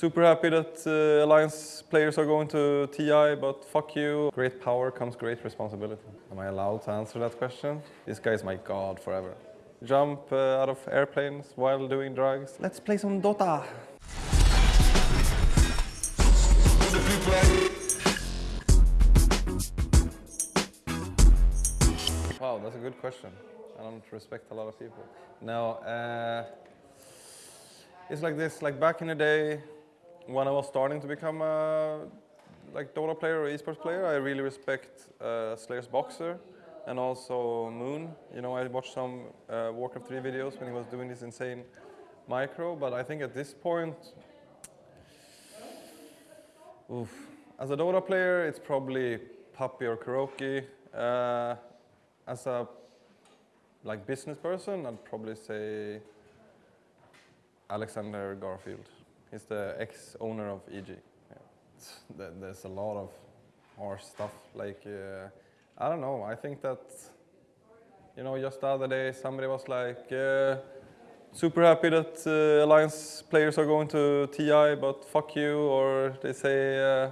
Super happy that uh, Alliance players are going to TI, but fuck you. Great power comes great responsibility. Am I allowed to answer that question? This guy is my god forever. Jump uh, out of airplanes while doing drugs. Let's play some Dota. Wow, that's a good question. I don't respect a lot of people. No, uh, it's like this. Like back in the day, when I was starting to become a like Dota player or esports player, I really respect uh, Slayer's Boxer and also Moon. You know, I watched some uh, Warcraft 3 videos when he was doing this insane micro, but I think at this point, oof, as a Dota player, it's probably Puppey or KuroKy. Uh, as a like business person, I'd probably say Alexander Garfield. He's the ex-owner of EG. Yeah. There's a lot of harsh stuff. Like, uh, I don't know. I think that, you know, just the other day somebody was like, uh, super happy that uh, Alliance players are going to TI, but fuck you. Or they say, uh,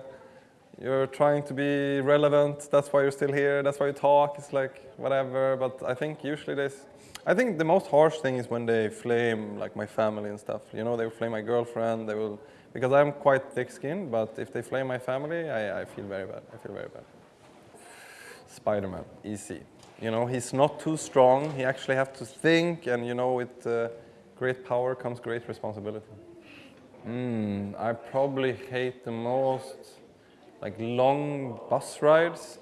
you're trying to be relevant, that's why you're still here, that's why you talk, it's like whatever. But I think usually there's I think the most harsh thing is when they flame like my family and stuff. You know, they will flame my girlfriend. They will because I'm quite thick-skinned. But if they flame my family, I, I feel very bad. I feel very bad. Spider-Man, easy. You know, he's not too strong. He actually has to think, and you know, with uh, great power comes great responsibility. Mm, I probably hate the most like long bus rides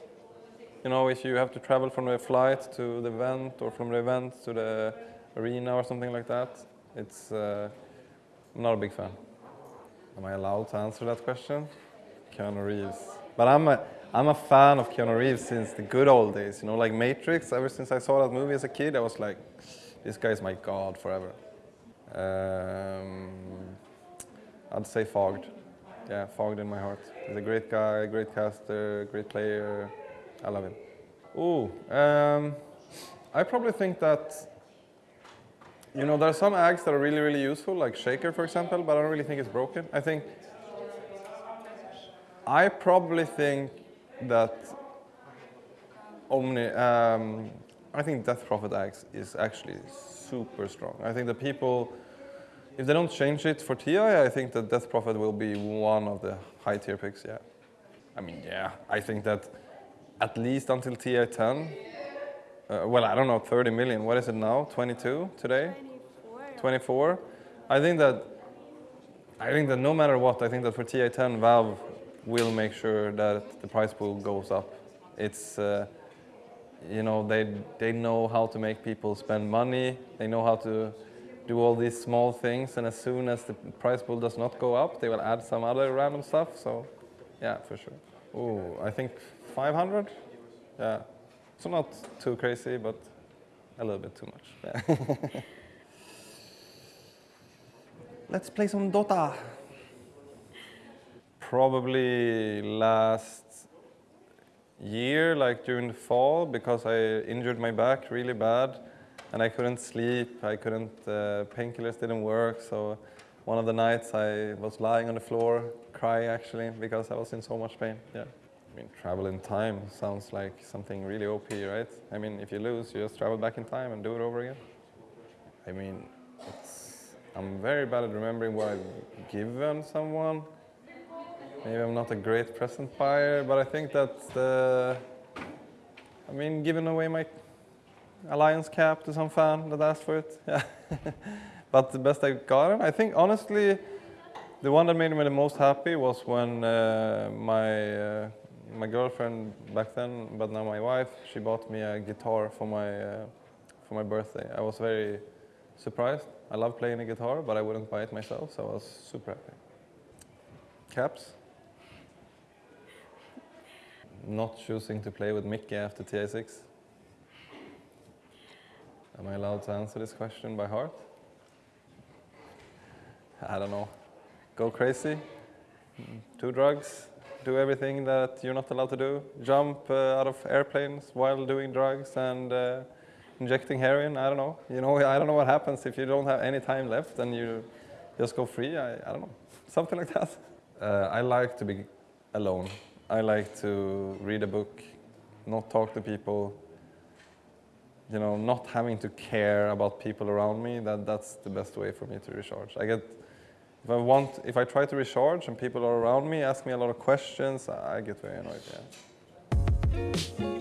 you know, if you have to travel from the flight to the event or from the event to the arena or something like that, it's, uh, I'm not a big fan. Am I allowed to answer that question? Keanu Reeves. But I'm a, I'm a fan of Keanu Reeves since the good old days, you know, like Matrix. Ever since I saw that movie as a kid, I was like, this guy is my god forever. Um, I'd say Fogged. Yeah, Fogged in my heart. He's a great guy, great caster, great player, I love him. Oh, um, I probably think that, you know, there are some ags that are really, really useful, like Shaker, for example, but I don't really think it's broken. I think, I probably think that Omni, um, I think Death Prophet ags is actually super strong. I think the people, if they don't change it for TI, I think that Death Prophet will be one of the high tier picks, yeah. I mean, yeah, I think that at least until TI10. Uh, well, I don't know, 30 million. What is it now? 22 today? 24. 24. I think that I think that no matter what, I think that for TI10, Valve will make sure that the price pool goes up. It's uh, you know they they know how to make people spend money. They know how to do all these small things, and as soon as the price pool does not go up, they will add some other random stuff. So, yeah, for sure. Oh, I think 500? Yeah. So not too crazy, but a little bit too much. Yeah. Let's play some Dota. Probably last year, like during the fall, because I injured my back really bad and I couldn't sleep, I couldn't, uh, painkillers didn't work, so one of the nights I was lying on the floor, crying actually, because I was in so much pain, yeah. I mean, travel in time sounds like something really OP, right? I mean, if you lose, you just travel back in time and do it over again. I mean, it's. I'm very bad at remembering what I've given someone. Maybe I'm not a great present buyer, but I think that, uh, I mean, giving away my Alliance cap to some fan that asked for it, yeah. but the best I got, I think honestly, the one that made me the most happy was when uh, my uh, my girlfriend back then, but now my wife, she bought me a guitar for my, uh, for my birthday. I was very surprised. I love playing the guitar, but I wouldn't buy it myself, so I was super happy. Caps? Not choosing to play with Mickey after TI6. Am I allowed to answer this question by heart? I don't know. Go crazy? Do drugs? do everything that you're not allowed to do, jump uh, out of airplanes while doing drugs and uh, injecting heroin, I don't know. You know, I don't know what happens if you don't have any time left and you just go free, I, I don't know. something like that. Uh, I like to be alone. I like to read a book, not talk to people. You know, not having to care about people around me. That that's the best way for me to recharge. I get if I want, if I try to recharge and people are around me, ask me a lot of questions, I get very annoyed. Yeah.